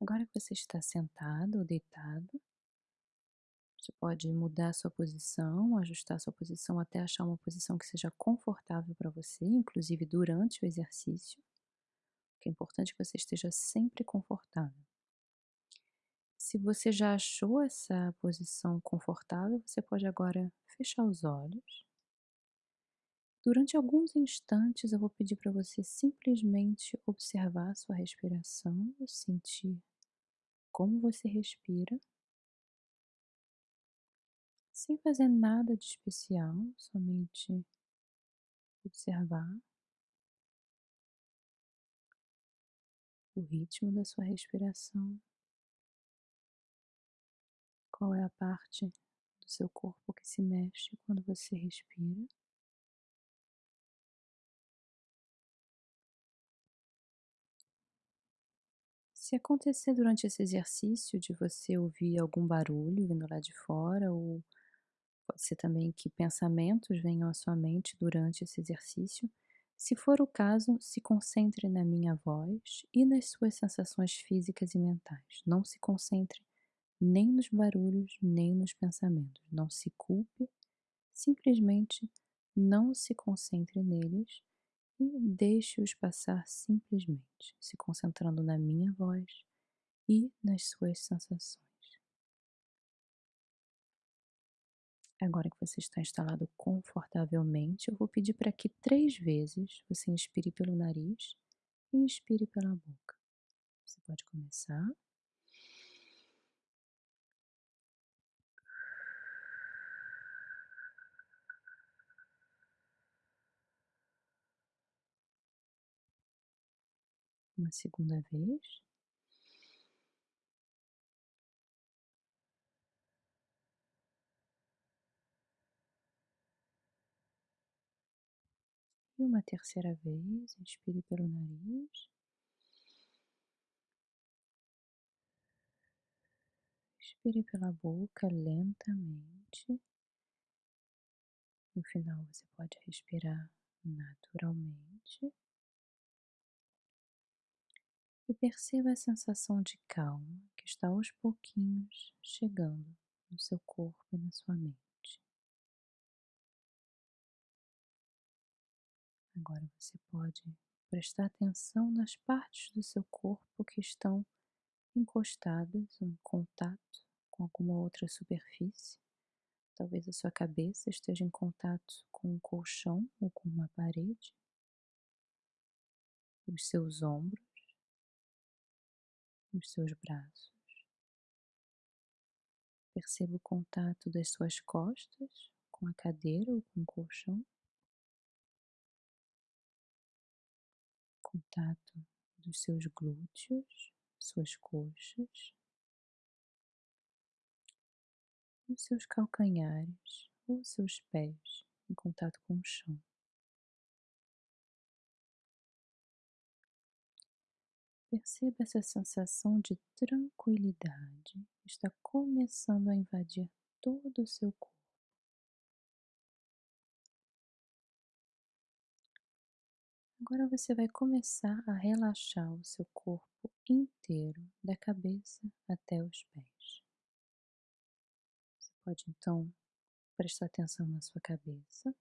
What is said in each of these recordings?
Agora que você está sentado ou deitado, você pode mudar sua posição, ajustar sua posição até achar uma posição que seja confortável para você, inclusive durante o exercício. O que é importante é que você esteja sempre confortável. Se você já achou essa posição confortável, você pode agora fechar os olhos. Durante alguns instantes, eu vou pedir para você simplesmente observar sua respiração, sentir como você respira, sem fazer nada de especial, somente observar o ritmo da sua respiração. Qual é a parte do seu corpo que se mexe quando você respira? Se acontecer durante esse exercício de você ouvir algum barulho vindo lá de fora, ou pode ser também que pensamentos venham à sua mente durante esse exercício, se for o caso, se concentre na minha voz e nas suas sensações físicas e mentais. Não se concentre nem nos barulhos, nem nos pensamentos. Não se culpe, simplesmente não se concentre neles e deixe-os passar simplesmente, se concentrando na minha voz e nas suas sensações. Agora que você está instalado confortavelmente, eu vou pedir para que três vezes você inspire pelo nariz e expire pela boca. Você pode começar. Uma segunda vez. E uma terceira vez, inspire pelo nariz. Expire pela boca lentamente. No final, você pode respirar naturalmente e perceba a sensação de calma que está aos pouquinhos chegando no seu corpo e na sua mente. Agora você pode prestar atenção nas partes do seu corpo que estão encostadas em contato com alguma outra superfície. Talvez a sua cabeça esteja em contato com um colchão ou com uma parede. Os seus ombros nos seus braços. Perceba o contato das suas costas com a cadeira ou com o colchão. Contato dos seus glúteos, suas coxas, os seus calcanhares ou seus pés em contato com o chão. Perceba essa sensação de tranquilidade está começando a invadir todo o seu corpo. Agora você vai começar a relaxar o seu corpo inteiro, da cabeça até os pés. Você pode então prestar atenção na sua cabeça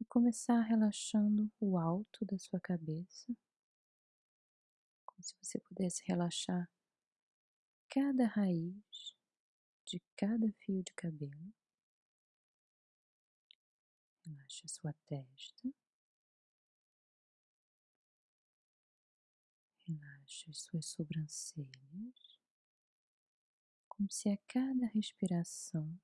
e começar relaxando o alto da sua cabeça você pudesse relaxar cada raiz de cada fio de cabelo. Relaxe a sua testa. Relaxe as suas sobrancelhas, como se a cada respiração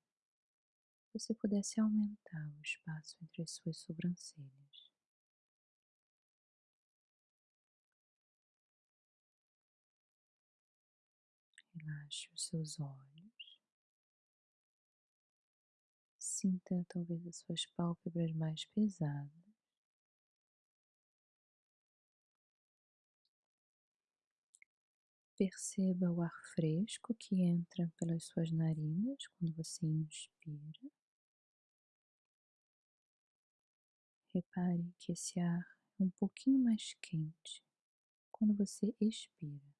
você pudesse aumentar o espaço entre as suas sobrancelhas. Relaxe os seus olhos. Sinta talvez as suas pálpebras mais pesadas. Perceba o ar fresco que entra pelas suas narinas quando você inspira. Repare que esse ar é um pouquinho mais quente quando você expira.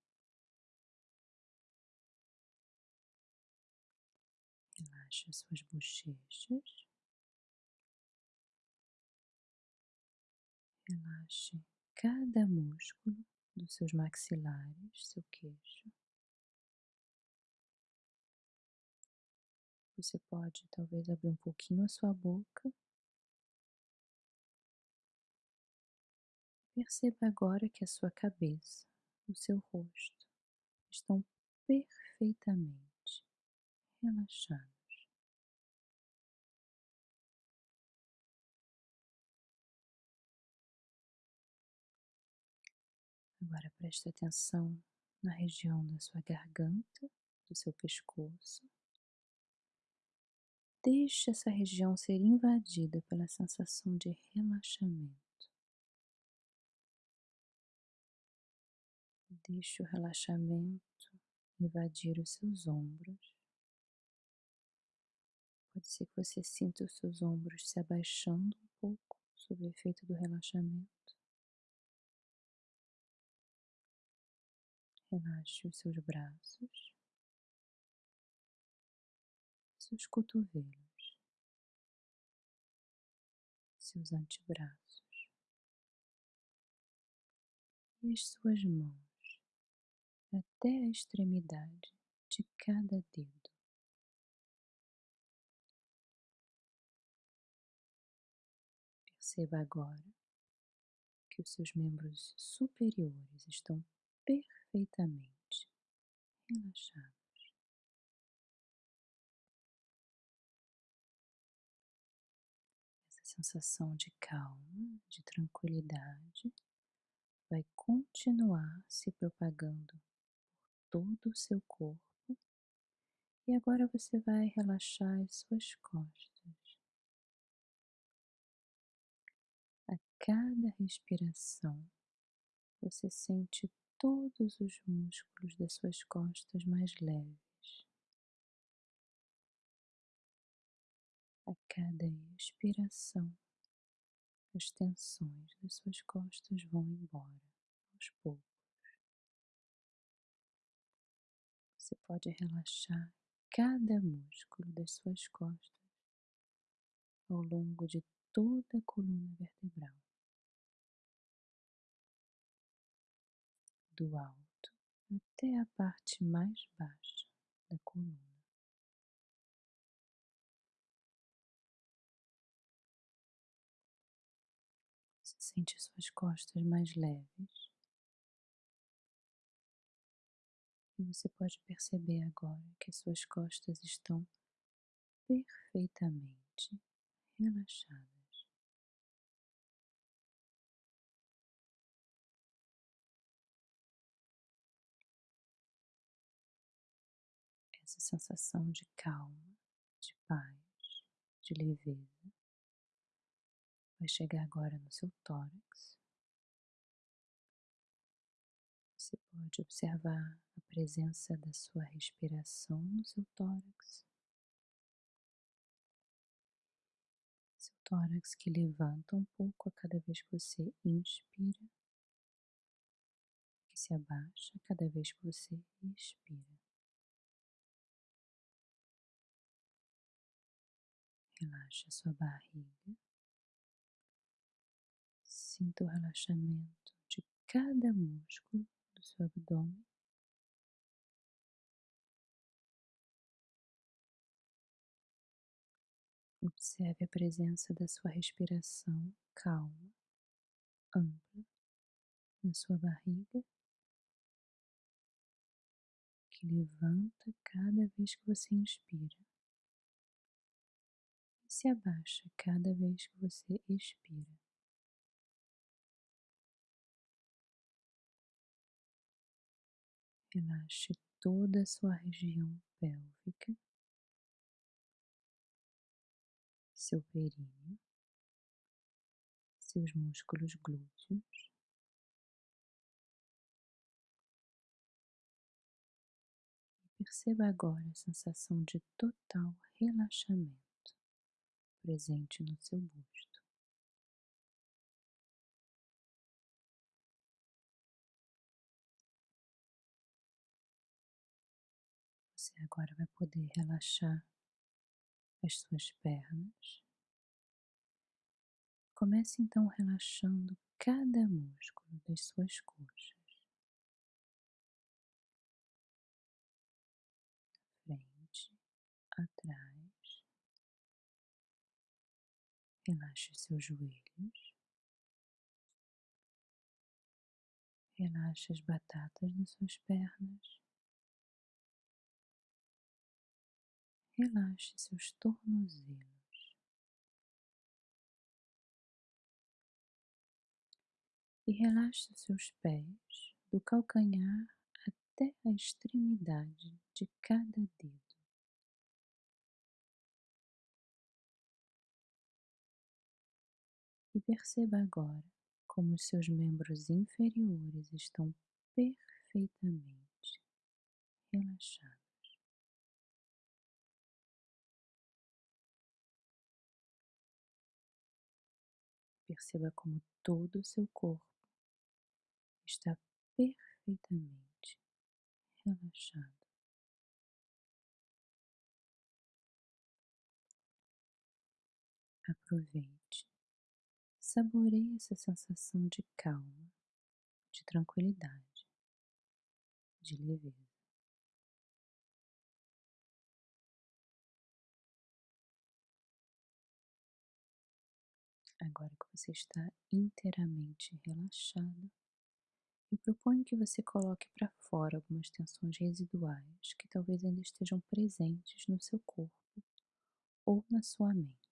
Relaxe as suas bochechas. Relaxe cada músculo dos seus maxilares, seu queixo. Você pode talvez abrir um pouquinho a sua boca. Perceba agora que a sua cabeça, o seu rosto estão perfeitamente relaxados. Agora preste atenção na região da sua garganta, do seu pescoço. Deixe essa região ser invadida pela sensação de relaxamento. Deixe o relaxamento invadir os seus ombros. Pode ser que você sinta os seus ombros se abaixando um pouco sob o efeito do relaxamento. Relaxe os seus braços, seus cotovelos, seus antebraços. E as suas mãos. Até a extremidade de cada dedo. Perceba agora que os seus membros superiores estão perfeitamente relaxados. Essa sensação de calma, de tranquilidade, vai continuar se propagando por todo o seu corpo. E agora você vai relaxar as suas costas. A cada respiração, você sente todos os músculos das suas costas mais leves. A cada expiração, as tensões das suas costas vão embora aos poucos. Você pode relaxar cada músculo das suas costas ao longo de toda a coluna vertebral. Do alto até a parte mais baixa da coluna. Você sente suas costas mais leves. E você pode perceber agora que suas costas estão perfeitamente relaxadas. Sensação de calma, de paz, de leveza. Vai chegar agora no seu tórax. Você pode observar a presença da sua respiração no seu tórax. Seu tórax que levanta um pouco a cada vez que você inspira, que se abaixa a cada vez que você expira. Relaxe a sua barriga. Sinta o relaxamento de cada músculo do seu abdômen. Observe a presença da sua respiração calma, ampla na sua barriga, que levanta cada vez que você inspira se abaixa cada vez que você expira. Relaxe toda a sua região pélvica, seu períneo, seus músculos glúteos. Perceba agora a sensação de total relaxamento presente no seu busto. Você agora vai poder relaxar as suas pernas. Comece então relaxando cada músculo das suas coxas, Relaxe os seus joelhos, relaxe as batatas das suas pernas, relaxe seus tornozelos. e relaxe os seus pés do calcanhar até a extremidade de cada dedo. E perceba agora como os seus membros inferiores estão perfeitamente relaxados. Perceba como todo o seu corpo está perfeitamente relaxado. Aproveite, saboreie essa sensação de calma, de tranquilidade, de leveza. Agora que você está inteiramente relaxado, eu proponho que você coloque para fora algumas tensões residuais que talvez ainda estejam presentes no seu corpo ou na sua mente.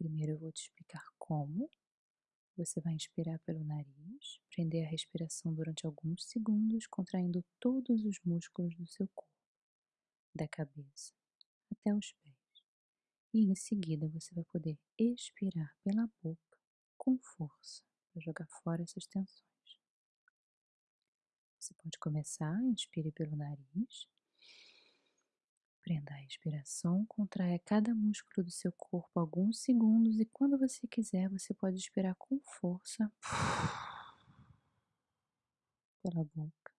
Primeiro eu vou te explicar como. Você vai inspirar pelo nariz, prender a respiração durante alguns segundos, contraindo todos os músculos do seu corpo, da cabeça até os pés. E em seguida você vai poder expirar pela boca com força para jogar fora essas tensões. Você pode começar, inspire pelo nariz, prenda a respiração, contraia cada músculo do seu corpo alguns segundos e quando você quiser, você pode expirar com força. Pela boca.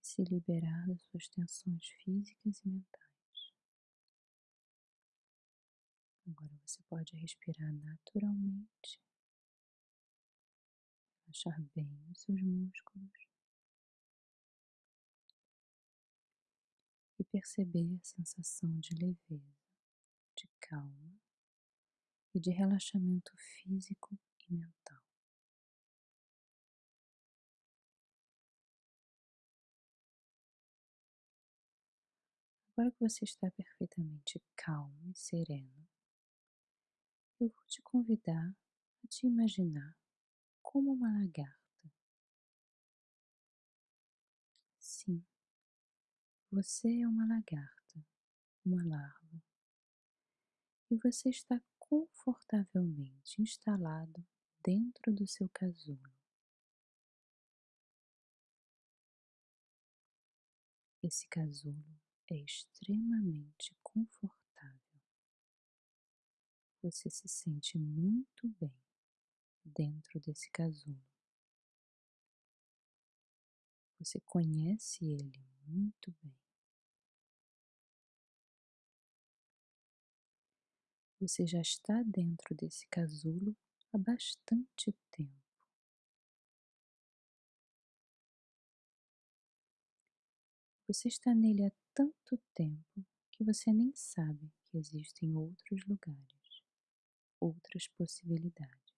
Se liberar das suas tensões físicas e mentais. Agora você pode respirar naturalmente. Relaxar bem os seus músculos perceber a sensação de leveza, de calma e de relaxamento físico e mental. Agora que você está perfeitamente calmo e sereno, eu vou te convidar a te imaginar como uma lagarta. Você é uma lagarta, uma larva, e você está confortavelmente instalado dentro do seu casulo. Esse casulo é extremamente confortável. Você se sente muito bem dentro desse casulo. Você conhece ele muito bem. Você já está dentro desse casulo há bastante tempo. Você está nele há tanto tempo que você nem sabe que existem outros lugares, outras possibilidades.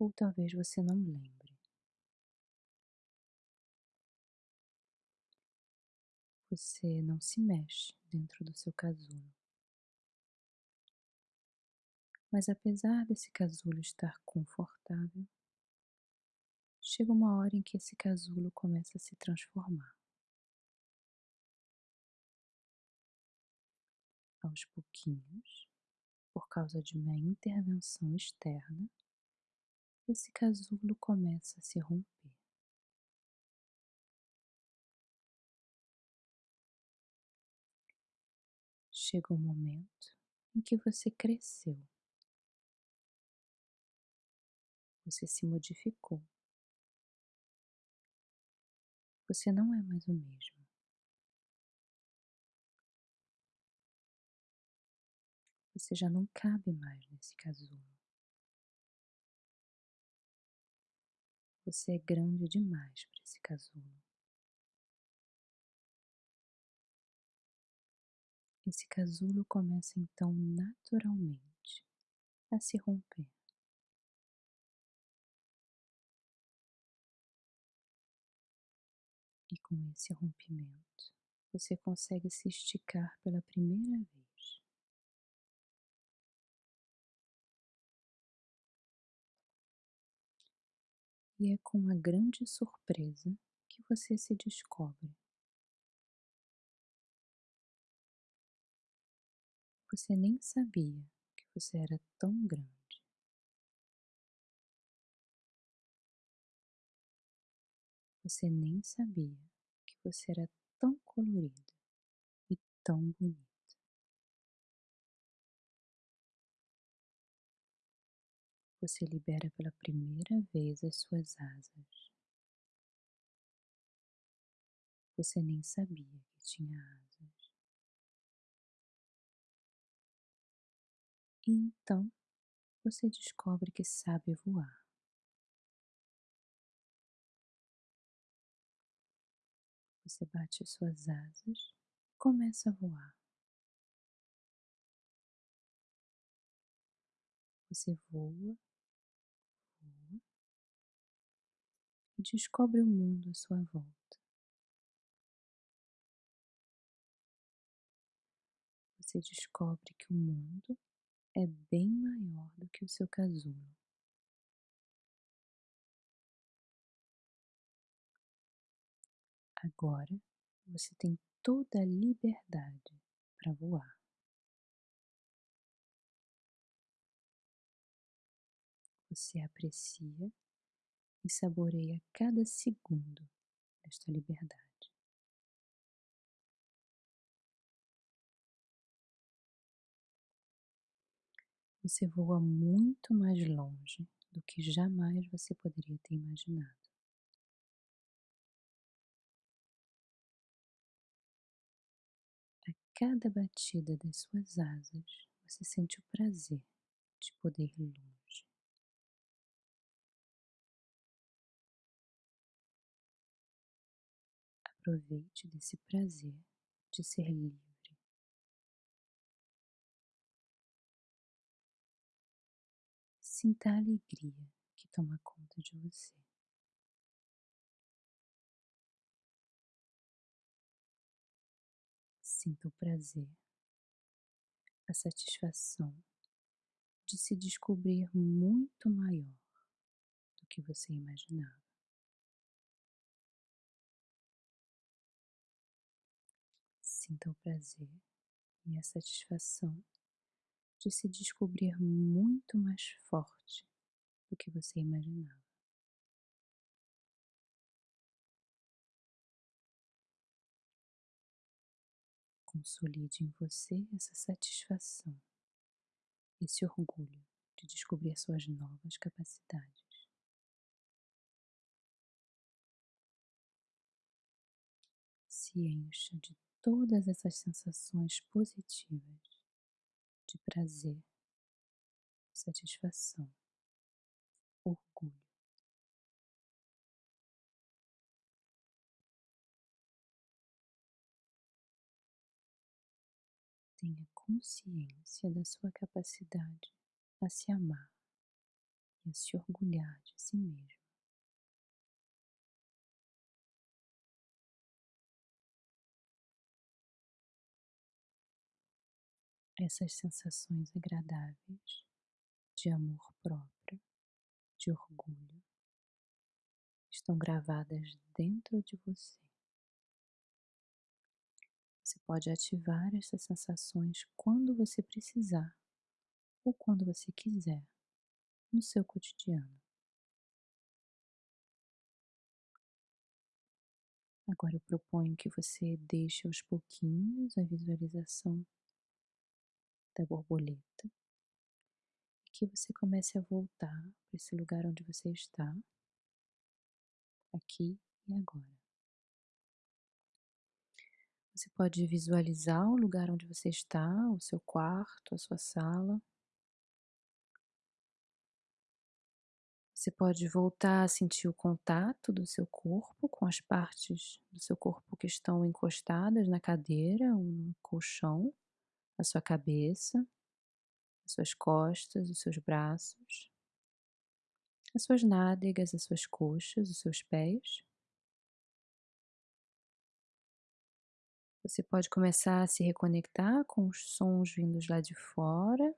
ou talvez você não lembre. Você não se mexe dentro do seu casulo. Mas apesar desse casulo estar confortável, chega uma hora em que esse casulo começa a se transformar. Aos pouquinhos, por causa de uma intervenção externa, esse casulo começa a se romper. Chega o um momento em que você cresceu, você se modificou, Você não é mais o mesmo. Você já não cabe mais nesse casulo. Você é grande demais para esse casulo. Esse casulo começa então naturalmente a se romper. E com esse rompimento, você consegue se esticar pela primeira vez. E é com uma grande surpresa que você se descobre. Você nem sabia que você era tão grande. Você nem sabia que você era tão colorido e tão bonito. Você libera pela primeira vez as suas asas. Você nem sabia que tinha asas. E então você descobre que sabe voar. Você bate as suas asas e começa a voar. Você voa, voa e descobre o mundo à sua volta. Você descobre que o mundo é bem maior do que o seu casulo. Agora você tem toda a liberdade para voar. Você aprecia e saboreia cada segundo desta liberdade. Você voa muito mais longe do que jamais você poderia ter imaginado. A cada batida das suas asas, você sente o prazer de poder ir longe. Aproveite desse prazer de ser livre. Sinta a alegria que toma conta de você. Sinta o prazer, a satisfação de se descobrir muito maior do que você imaginava. Sinta o prazer e a satisfação de se descobrir muito mais forte do que você imaginava. Consolide em você essa satisfação, esse orgulho de descobrir suas novas capacidades. Se encha de todas essas sensações positivas de prazer, satisfação, orgulho. Tenha consciência da sua capacidade a se amar e a se orgulhar de si mesmo. Essas sensações agradáveis de amor próprio, de orgulho, estão gravadas dentro de você. Você pode ativar essas sensações quando você precisar ou quando você quiser no seu cotidiano. Agora eu proponho que você deixe aos pouquinhos a visualização da borboleta e que você comece a voltar para esse lugar onde você está, aqui e agora. Você pode visualizar o lugar onde você está, o seu quarto, a sua sala. Você pode voltar a sentir o contato do seu corpo com as partes do seu corpo que estão encostadas na cadeira no colchão, a sua cabeça, as suas costas, os seus braços, as suas nádegas, as suas coxas, os seus pés. Você pode começar a se reconectar com os sons vindos lá de fora.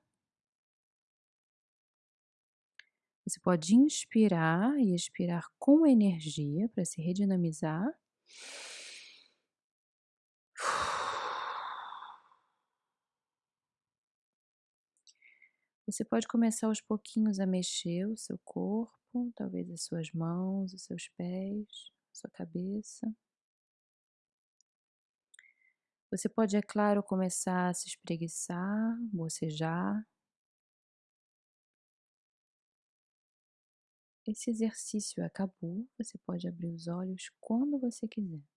Você pode inspirar e expirar com energia para se redinamizar. Você pode começar aos pouquinhos a mexer o seu corpo, talvez as suas mãos, os seus pés, sua cabeça. Você pode, é claro, começar a se espreguiçar, bocejar. Esse exercício acabou, você pode abrir os olhos quando você quiser.